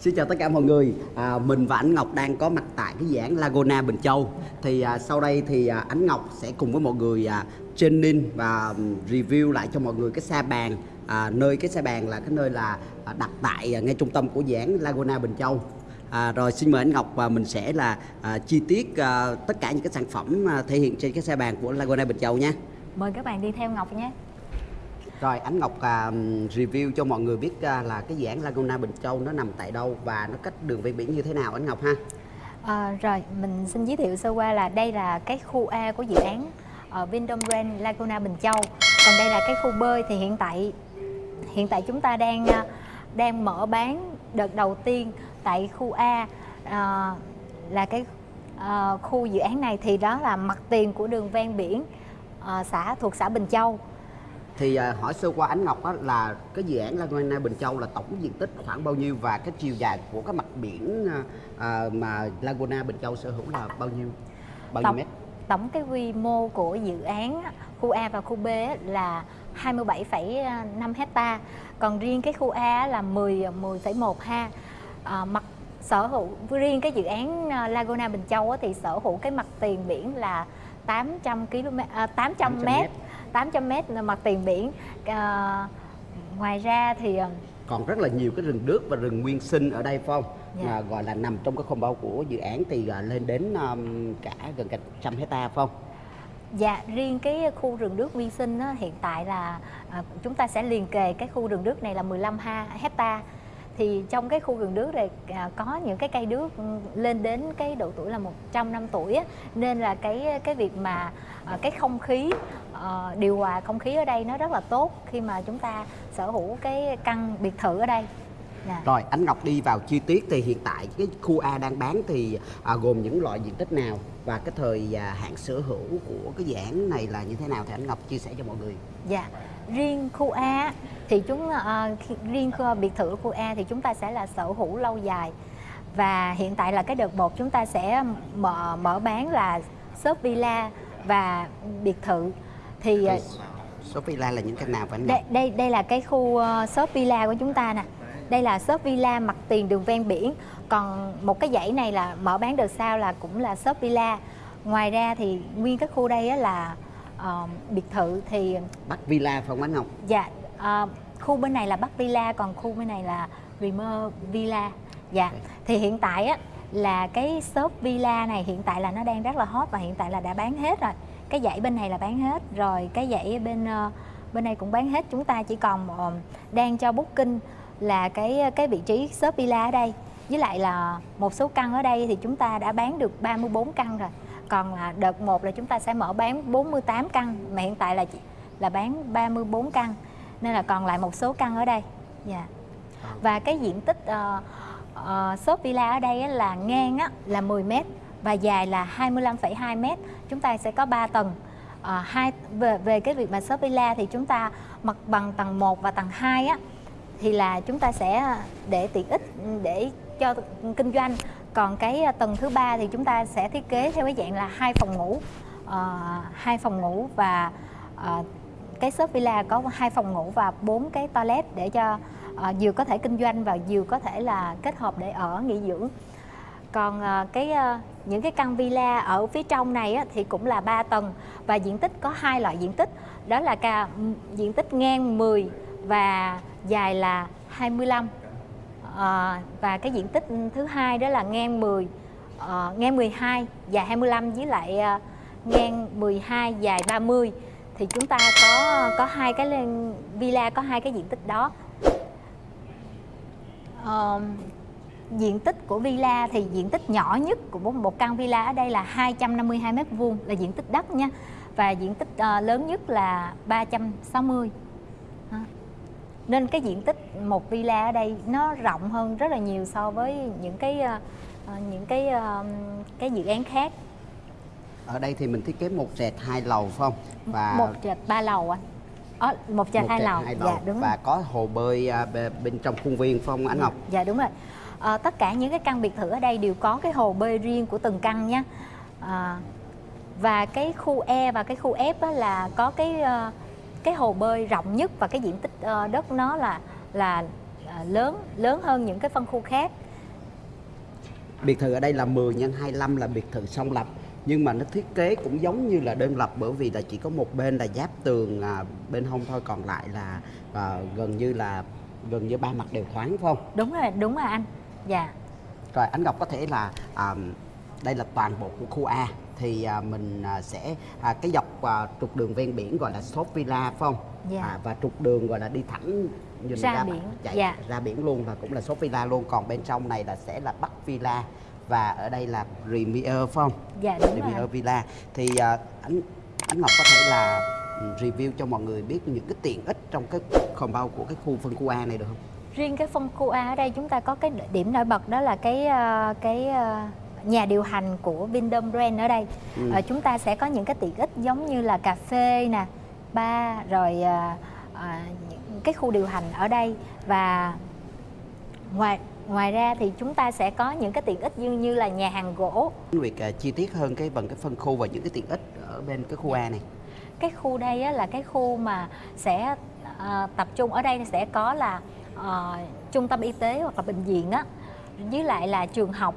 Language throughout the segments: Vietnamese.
Xin chào tất cả mọi người, à, mình và Ánh Ngọc đang có mặt tại cái dự án Laguna Bình Châu. Thì à, sau đây thì à, Ánh Ngọc sẽ cùng với mọi người à, training và um, review lại cho mọi người cái xa bàn à, Nơi cái xa bàn là cái nơi là à, đặt tại à, ngay trung tâm của dự án Laguna Bình Châu. À, Rồi xin mời Ánh Ngọc và mình sẽ là à, chi tiết à, tất cả những cái sản phẩm à, thể hiện trên cái xe bàn của Laguna Bình Châu nha Mời các bạn đi theo Ngọc nhé. Rồi Ánh Ngọc à, review cho mọi người biết à, là cái dự án Laguna Bình Châu nó nằm tại đâu và nó cách đường ven biển như thế nào Ánh Ngọc ha À, rồi mình xin giới thiệu sơ qua là đây là cái khu A của dự án ờ, ở Vindom Grand Laguna Bình Châu. Còn đây là cái khu bơi thì hiện tại hiện tại chúng ta đang à, đang mở bán đợt đầu tiên tại khu A à, là cái à, khu dự án này thì đó là mặt tiền của đường ven biển à, xã thuộc xã Bình Châu thì à, hỏi sơ qua Ánh Ngọc á, là cái dự án Laguna Bình Châu là tổng diện tích khoảng bao nhiêu và cái chiều dài của cái mặt biển à, à, mà Laguna Bình Châu sở hữu là bao nhiêu bao nhiêu mét? Tổng cái quy mô của dự án khu A và khu B là 27,5 hecta. Còn riêng cái khu A là 10 10,1 ha. À, mặt sở hữu riêng cái dự án à, Laguna Bình Châu thì sở hữu cái mặt tiền biển là 800 km à, 800 800 mét 800 mét mặt tiền biển. À, ngoài ra thì à, còn rất là nhiều cái rừng đước và rừng nguyên sinh ở đây phải không? Dạ. à, gọi là nằm trong cái combo của dự án thì lên đến um, cả gần cả trăm hecta phải không? Dạ, riêng cái khu rừng nước nguyên sinh á, hiện tại là à, chúng ta sẽ liền kề cái khu rừng nước này là 15 ha, hecta. Thì trong cái khu rừng nước này à, có những cái cây đước lên đến cái độ tuổi là 100 năm tuổi á, nên là cái cái việc mà à, cái không khí ờ, điều hòa không khí ở đây nó rất là tốt khi mà chúng ta sở hữu cái căn biệt thự ở đây. Dạ. rồi Ánh Ngọc đi vào chi tiết thì hiện tại cái khu A đang bán thì à, gồm những loại diện tích nào và cái thời à, hạn sở hữu của cái dự án này là như thế nào thì Ánh Ngọc chia sẻ cho mọi người Dạ, riêng khu A thì chúng khi- riêng khu biệt thự khu A thì chúng ta sẽ là sở hữu lâu dài và hiện tại là cái đợt một chúng ta sẽ mở mở bán là shop villa và biệt thự thì ờ, số villa là những căn nào Ngọc đây đây đây là cái khu ờ, shop villa của chúng ta nè. Đây là shop villa mặt tiền đường ven biển. Còn một cái dãy này là mở bán đợt sau là cũng là shop villa. Ngoài ra thì nguyên cái khu đây á là ờ, biệt thự thì Bắc Villa không Ánh Ngọc? Dạ, à, khu bên này là Bắc Villa còn khu bên này là Rimer Villa. Dạ, thì hiện tại á là cái shop villa này hiện tại là nó đang rất là hot và hiện tại là đã bán hết rồi. Cái dãy bên này là bán hết rồi, cái dãy bên ờ, bên này cũng bán hết. Chúng ta chỉ còn ờ, đang cho booking là cái cái vị trí shop villa ở đây. Với lại là một số căn ở đây thì chúng ta đã bán được 34 căn rồi. Còn là đợt 1 là chúng ta sẽ mở bán 48 căn mà hiện tại là là bán 34 căn nên là còn lại một số căn ở đây dạ và cái diện tích uh, uh, shop villa ở đây á, là ngang á, là 10 m và dài là 25,2 m chúng ta sẽ có 3 tầng. À, hai về về cái việc mà shop villa thì chúng ta mặt bằng tầng 1 và tầng 2 á thì là chúng ta sẽ ờ, để tiện ích ừ, để cho kinh doanh. Còn cái ờ, tầng thứ ba thì chúng ta sẽ thiết kế theo cái dạng là hai phòng ngủ. À, hai phòng ngủ và à, cái shop villa có hai phòng ngủ và bốn cái toilet để cho à, vừa có thể kinh doanh và vừa có thể là kết hợp để ở nghỉ dưỡng. Còn à, cái à, những cái căn villa ở phía trong này á, thì cũng là 3 tầng và diện tích có hai loại diện tích. Đó là cả diện tích ngang 10 và dài là 25 à, ờ, và cái diện tích thứ hai đó là ngang 10 ờ, ngang 12 dài 25 với lại ờ, ngang 12 dài 30 thì chúng ta có có hai cái villa có hai cái diện tích đó. Ờ, diện tích của villa thì diện tích nhỏ nhất của một- căn villa ở đây là 252 mét vuông là diện tích đất nha. Và diện tích ờ, lớn nhất là 360 Đó. nên cái diện tích một villa ở đây nó rộng hơn rất là nhiều so với những cái ờ, những cái ờ, cái dự án khác. Ở đây thì mình thiết kế một trệt hai lầu phải không? Và một trệt ba lầu anh Ờ, một trệt hai lầu. dạ đúng rồi. và có hồ bơi à, bê- bên trong khuôn viên phải không Ánh Ngọc? Dạ đúng rồi. Ờ, tất cả những cái căn biệt thự ở đây đều có cái hồ bơi riêng của từng căn nha. À, và cái khu E và cái khu F á là có cái ờ, cái hồ bơi rộng nhất và cái diện tích ờ, đất nó là là à, lớn lớn hơn những cái phân khu khác biệt thự ở đây là 10 x 25 là biệt thự song lập nhưng mà nó thiết kế cũng giống như là đơn lập bởi vì là chỉ có một bên là giáp tường à, bên hông thôi còn lại là à, gần như là gần như ba mặt đều thoáng phải không? đúng rồi đúng rồi anh dạ Rồi anh Ngọc có thể là à, đây là toàn bộ của khu A thì à, mình à, sẽ à, cái dọc à, trục đường ven biển gọi là Shop Villa phải không? Dạ. À, và trục đường gọi là đi thẳng nhìn Ra biển, chạy dạ. ra biển luôn là cũng là Shop Villa luôn còn bên trong này là sẽ là Bắc Villa và ở đây là Premier phải không? dạ đúng rồi Premier anh. Villa thì à, anh anh Ngọc có thể là review cho mọi người biết những cái tiện ích trong cái compound của cái khu phân khu A này được không? Riêng cái phân khu A ở đây chúng ta có cái điểm nổi bật đó là cái ờ, cái ờ, nhà điều hành của Vindom Brand ở đây Ừ. Ờ, chúng ta sẽ có những cái tiện ích giống như là cà phê nè bar rồi ờ, những cái khu điều hành ở đây và ngoài ngoài ra thì chúng ta sẽ có những cái tiện ích như như là nhà hàng gỗ Việc à, chi tiết hơn cái bằng cái phân khu và những cái tiện ích ở bên cái khu A này. cái khu đây á, là cái khu mà sẽ ờ, tập trung ở đây sẽ có là ờ, trung tâm y tế hoặc là bệnh viện á với lại là trường học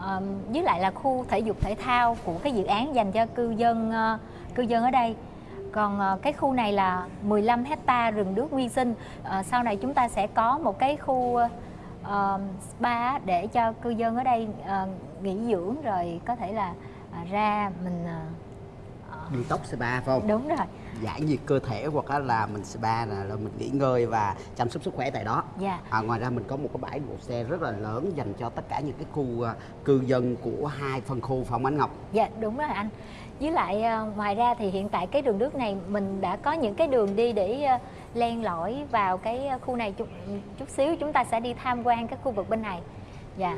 ờ, với lại là khu thể dục thể thao của cái dự án dành cho cư dân ờ, cư dân ở đây. Còn cái khu này là 15 hecta rừng nước nguyên sinh. Ờ, sau này chúng ta sẽ có một cái khu ờ, spa để cho cư dân ở đây ờ, nghỉ dưỡng rồi có thể là à, ra mình ờ, Đi tóc spa phải không? đúng rồi Giải nhiệt cơ thể hoặc là, mình spa là, là mình nghỉ ngơi và chăm sóc sức khỏe tại đó. dạ. À, ngoài ra mình có một cái bãi đỗ xe rất là lớn dành cho tất cả những cái khu à, cư dân của hai phân khu phòng Ánh Ngọc. dạ đúng rồi anh. Với lại ờ, ngoài ra thì hiện tại cái đường nước này mình đã có những cái đường đi để ờ, len lỏi vào cái khu này chút, chút xíu. Chúng ta sẽ đi tham quan cái khu vực bên này. Dạ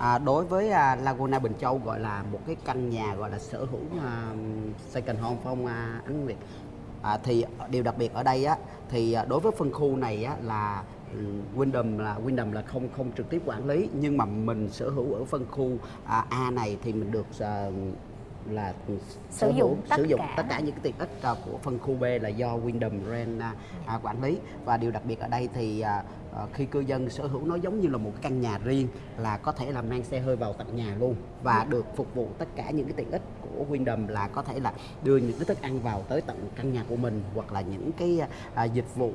À, đối với à, Laguna Bình Châu gọi là một cái căn nhà gọi là sở hữu à, second home phong à, Ánh Nguyệt? À, thì điều đặc biệt ở đây á thì à, đối với phân khu này á là ừ, Wyndham là Wyndham là không không trực tiếp quản lý nhưng mà mình sở hữu ở phân khu à, A này thì mình được à, là Sử dụng hữu- tất sử dụng cả. tất cả những cái tiện ích à, của phân khu B là do Wyndham Grand à, à, quản lý và điều đặc biệt ở đây thì khi cư dân sở hữu nó giống như là một căn nhà riêng là có thể là mang xe hơi vào tận nhà luôn và được phục vụ tất cả những cái tiện ích của Wyndham là có thể là đưa những cái thức ăn vào tới tận căn nhà của mình hoặc là những cái dịch vụ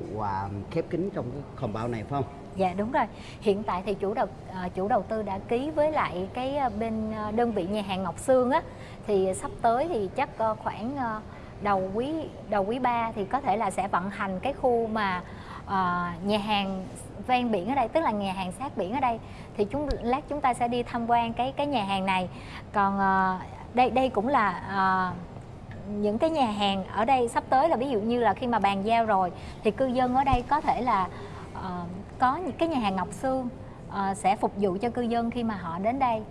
khép kín trong cái compound này phải không? Dạ đúng rồi. Hiện tại thì chủ đầu à, chủ đầu tư đã ký với lại cái à, bên à, đơn vị nhà hàng Ngọc Sương á thì sắp tới thì chắc à, khoảng ờ, đầu quý đầu quý 3 thì có thể là sẽ vận hành cái khu mà uh, nhà hàng ven biển ở đây tức là nhà hàng sát biển ở đây thì chúng lát chúng ta sẽ đi tham quan cái cái nhà hàng này. Còn uh, đây đây cũng là uh, những cái nhà hàng ở đây sắp tới là ví dụ như là khi mà bàn giao rồi thì cư dân ở đây có thể là ờ, có những cái nhà hàng Ngọc Sương ờ, sẽ phục vụ cho cư dân khi mà họ đến đây.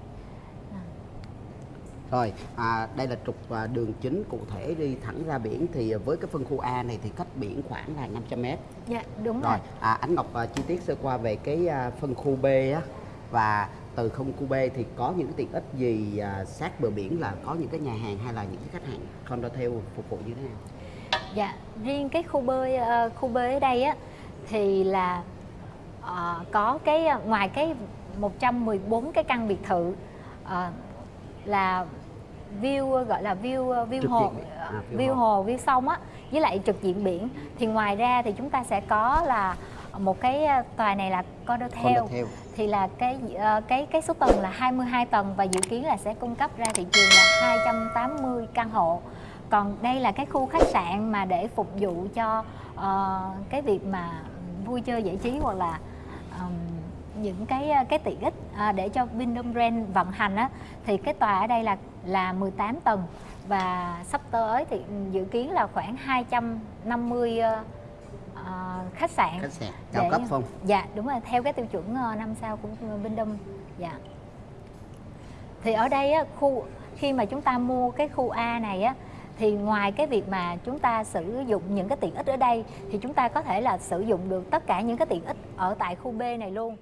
Rồi, à, đây là trục à, đường chính cụ thể đi thẳng ra biển thì với cái phân khu A này thì cách biển khoảng là 500 m. Dạ đúng rồi. Rồi, à, Ánh Ngọc à, chi tiết sơ qua về cái à, phân khu B á và từ phân khu B thì có những cái tiện ích gì à, sát bờ biển là có những cái nhà hàng hay là những cái khách hàng condotel phục vụ như thế nào? Dạ riêng cái khu bơi ờ, khu bơi ở đây á thì là ờ, có cái ờ, ngoài cái 114 cái căn biệt thự ờ, là view gọi là view view Trực hồ diện. À, view view hồ. hồ view sông á với lại trực diện biển thì ngoài ra thì chúng ta sẽ có là một cái tòa này là condotel thì là cái cái cái số tầng là 22 tầng và dự kiến là sẽ cung cấp ra thị trường là 280 căn hộ. Còn đây là cái khu khách sạn mà để phục vụ cho ờ, cái việc mà vui chơi giải trí hoặc là ờm, những cái cái tiện ích à, để cho Vindom Brand vận hành á thì cái tòa ở đây là là 18 tầng và sắp tới thì dự kiến là khoảng 250 ờ, ờ, khách sạn Khách sạn cao để- cấp không? Dạ đúng rồi theo cái tiêu chuẩn ờ, năm sao của Vindom dạ thì ở đây á, khu khi mà chúng ta mua cái khu A này á thì ngoài cái việc mà chúng ta sử dụng những cái tiện ích ở đây, thì chúng ta có thể là sử dụng được tất cả những cái tiện ích ở tại khu B này luôn.